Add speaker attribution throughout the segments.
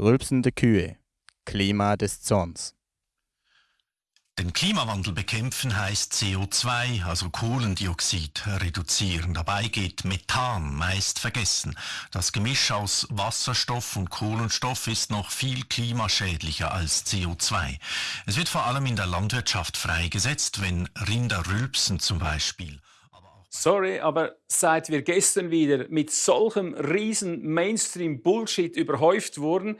Speaker 1: Rülpsende Kühe. Klima des Zorns.
Speaker 2: Den Klimawandel bekämpfen heißt CO2, also Kohlendioxid, reduzieren. Dabei geht Methan meist vergessen. Das Gemisch aus Wasserstoff und Kohlenstoff ist noch viel klimaschädlicher als CO2. Es wird vor allem in der Landwirtschaft freigesetzt, wenn Rinder rülpsen zum Beispiel.
Speaker 3: Sorry, aber seit wir gestern wieder mit solchem riesen Mainstream-Bullshit überhäuft wurden,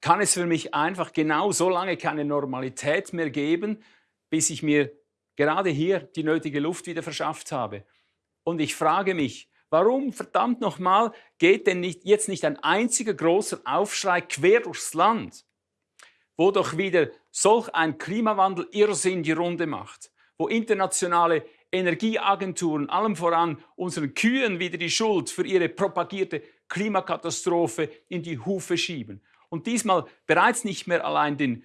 Speaker 3: kann es für mich einfach genau so lange keine Normalität mehr geben, bis ich mir gerade hier die nötige Luft wieder verschafft habe. Und ich frage mich, warum verdammt nochmal geht denn nicht, jetzt nicht ein einziger großer Aufschrei quer durchs Land, wo doch wieder solch ein Klimawandel Irrsinn die Runde macht, wo internationale Energieagenturen, allem voran unseren Kühen wieder die Schuld für ihre propagierte Klimakatastrophe in die Hufe schieben und diesmal bereits nicht mehr allein den,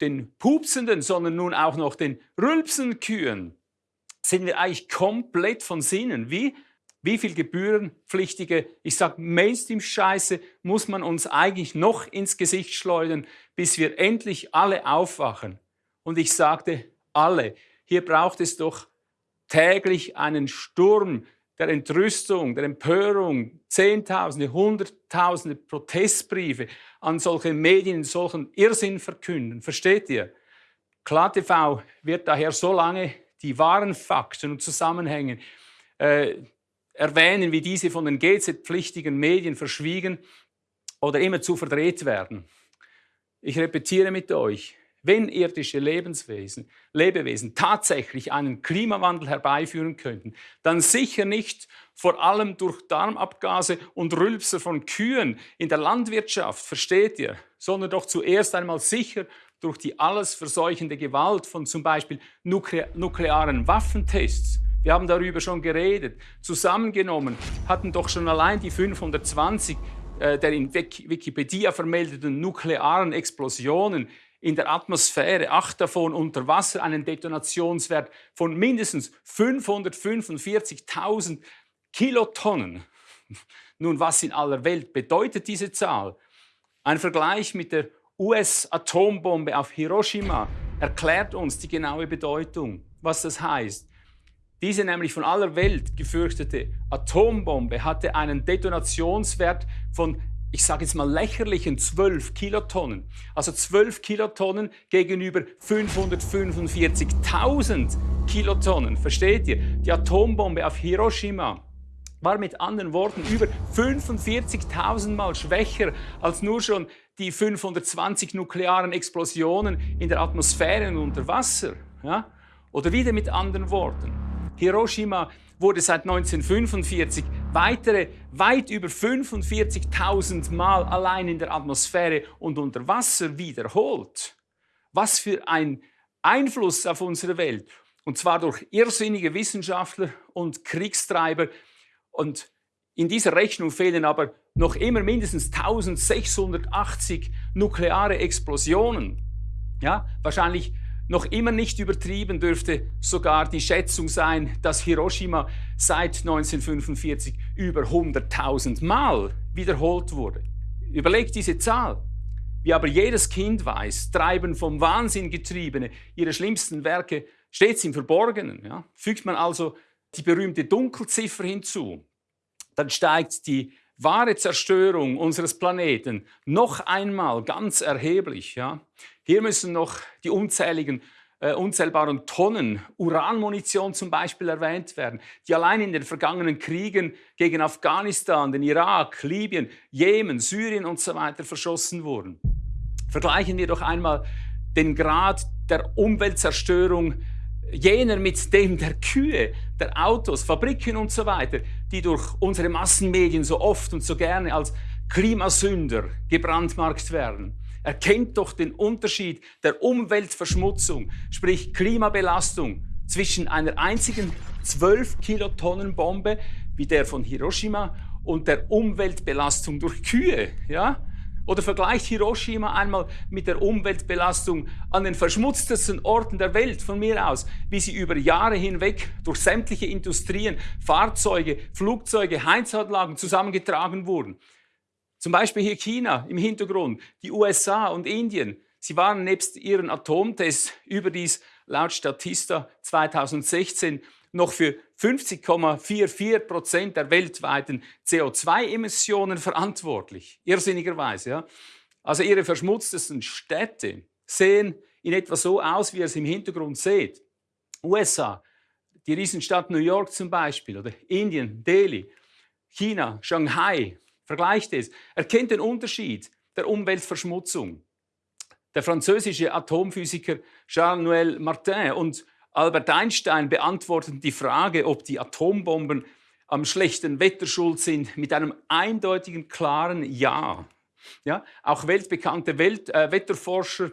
Speaker 3: den pupsenden, sondern nun auch noch den rülpsenden Kühen, sind wir eigentlich komplett von Sinnen. Wie, wie viel gebührenpflichtige, ich sage Mainstream-Scheiße, muss man uns eigentlich noch ins Gesicht schleudern, bis wir endlich alle aufwachen? Und ich sagte, alle. Hier braucht es doch täglich einen Sturm der Entrüstung, der Empörung, Zehntausende, Hunderttausende Protestbriefe an solche Medien, solchen Irrsinn verkünden. Versteht ihr? KlaTV wird daher so lange die wahren Fakten und Zusammenhänge äh, erwähnen, wie diese von den GZ-pflichtigen Medien verschwiegen oder immer zu verdreht werden. Ich repetiere mit euch, wenn irdische Lebenswesen, Lebewesen tatsächlich einen Klimawandel herbeiführen könnten, dann sicher nicht vor allem durch Darmabgase und Rülpser von Kühen in der Landwirtschaft, versteht ihr, sondern doch zuerst einmal sicher durch die alles verseuchende Gewalt von zum Beispiel nukle nuklearen Waffentests. Wir haben darüber schon geredet. Zusammengenommen hatten doch schon allein die 520 äh, der in Wikipedia vermeldeten nuklearen Explosionen in der Atmosphäre, acht davon unter Wasser, einen Detonationswert von mindestens 545.000 Kilotonnen. Nun, was in aller Welt bedeutet diese Zahl? Ein Vergleich mit der US-Atombombe auf Hiroshima erklärt uns die genaue Bedeutung, was das heißt. Diese nämlich von aller Welt gefürchtete Atombombe hatte einen Detonationswert von ich sage jetzt mal lächerlichen 12 Kilotonnen. Also 12 Kilotonnen gegenüber 545.000 Kilotonnen. Versteht ihr? Die Atombombe auf Hiroshima war mit anderen Worten über 45.000 Mal schwächer als nur schon die 520 nuklearen Explosionen in der Atmosphäre und unter Wasser. Ja? Oder wieder mit anderen Worten. Hiroshima wurde seit 1945 weitere weit über 45.000 Mal allein in der Atmosphäre und unter Wasser wiederholt. Was für ein Einfluss auf unsere Welt. Und zwar durch irrsinnige Wissenschaftler und Kriegstreiber. Und in dieser Rechnung fehlen aber noch immer mindestens 1680 nukleare Explosionen. Ja, wahrscheinlich noch immer nicht übertrieben dürfte sogar die Schätzung sein, dass Hiroshima seit 1945 über 100.000 Mal wiederholt wurde. Überlegt diese Zahl. Wie aber jedes Kind weiß, treiben vom Wahnsinn getriebene ihre schlimmsten Werke stets im Verborgenen. Ja? Fügt man also die berühmte Dunkelziffer hinzu, dann steigt die wahre Zerstörung unseres Planeten noch einmal ganz erheblich. Ja? Hier müssen noch die unzähligen, äh, unzählbaren Tonnen Uranmunition zum Beispiel erwähnt werden, die allein in den vergangenen Kriegen gegen Afghanistan, den Irak, Libyen, Jemen, Syrien und so verschossen wurden. Vergleichen wir doch einmal den Grad der Umweltzerstörung jener mit dem der Kühe, der Autos, Fabriken und so die durch unsere Massenmedien so oft und so gerne als Klimasünder gebrandmarkt werden. Erkennt doch den Unterschied der Umweltverschmutzung, sprich Klimabelastung, zwischen einer einzigen 12 Kilotonnen Bombe wie der von Hiroshima und der Umweltbelastung durch Kühe. Ja? Oder vergleicht Hiroshima einmal mit der Umweltbelastung an den verschmutztesten Orten der Welt von mir aus, wie sie über Jahre hinweg durch sämtliche Industrien, Fahrzeuge, Flugzeuge, Heizanlagen zusammengetragen wurden. Zum Beispiel hier China im Hintergrund, die USA und Indien. Sie waren nebst ihren Atomtests überdies laut Statista 2016 noch für 50,44 Prozent der weltweiten CO2-Emissionen verantwortlich. Irrsinnigerweise. Ja? Also ihre verschmutztesten Städte sehen in etwa so aus, wie ihr es im Hintergrund seht. USA, die Riesenstadt New York zum Beispiel, oder Indien, Delhi, China, Shanghai. Vergleicht es. Erkennt den Unterschied der Umweltverschmutzung. Der französische Atomphysiker Charles-Noël Martin und Albert Einstein beantworteten die Frage, ob die Atombomben am schlechten Wetter schuld sind, mit einem eindeutigen, klaren Ja. ja auch weltbekannte Welt, äh, Wetterforscher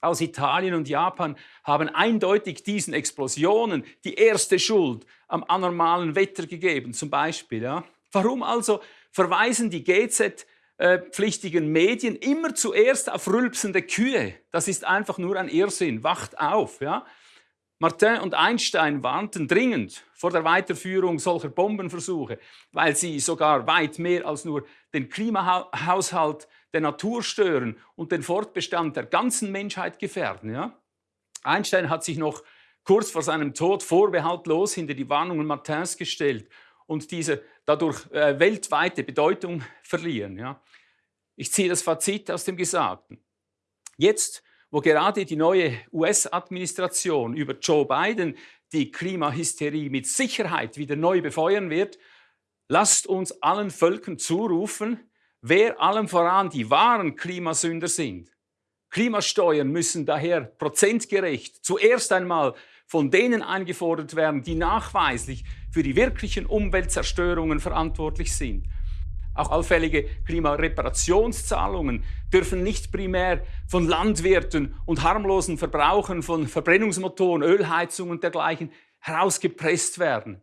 Speaker 3: aus Italien und Japan haben eindeutig diesen Explosionen die erste Schuld am anormalen Wetter gegeben, zum Beispiel. Ja. Warum also verweisen die GZ-pflichtigen Medien immer zuerst auf rülpsende Kühe? Das ist einfach nur ein Irrsinn. Wacht auf. Ja. Martin und Einstein warnten dringend vor der Weiterführung solcher Bombenversuche, weil sie sogar weit mehr als nur den Klimahaushalt der Natur stören und den Fortbestand der ganzen Menschheit gefährden. Ja? Einstein hat sich noch kurz vor seinem Tod vorbehaltlos hinter die Warnungen Martins gestellt und diese dadurch äh, weltweite Bedeutung verlieren. Ja? Ich ziehe das Fazit aus dem Gesagten. Jetzt wo gerade die neue US-Administration über Joe Biden die Klimahysterie mit Sicherheit wieder neu befeuern wird, lasst uns allen Völkern zurufen, wer allem voran die wahren Klimasünder sind. Klimasteuern müssen daher prozentgerecht zuerst einmal von denen eingefordert werden, die nachweislich für die wirklichen Umweltzerstörungen verantwortlich sind. Auch allfällige Klimareparationszahlungen dürfen nicht primär von Landwirten und harmlosen Verbrauchern von Verbrennungsmotoren, Ölheizungen und dergleichen herausgepresst werden.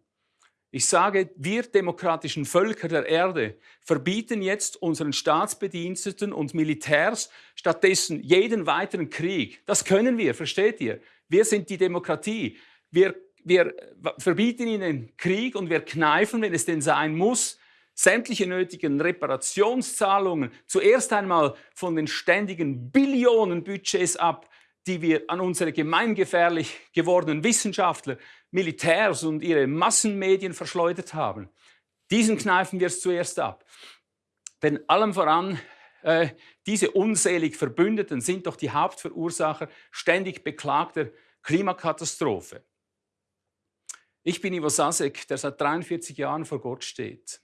Speaker 3: Ich sage, wir demokratischen Völker der Erde verbieten jetzt unseren Staatsbediensteten und Militärs stattdessen jeden weiteren Krieg. Das können wir, versteht ihr? Wir sind die Demokratie. Wir, wir verbieten ihnen Krieg und wir kneifen, wenn es denn sein muss, sämtliche nötigen Reparationszahlungen zuerst einmal von den ständigen Billionen Budgets ab, die wir an unsere gemeingefährlich gewordenen Wissenschaftler, Militärs und ihre Massenmedien verschleudert haben. Diesen kneifen wir es zuerst ab. Denn allem voran, äh, diese unselig Verbündeten sind doch die Hauptverursacher ständig beklagter Klimakatastrophe. Ich bin Ivo Sasek, der seit 43 Jahren vor Gott steht.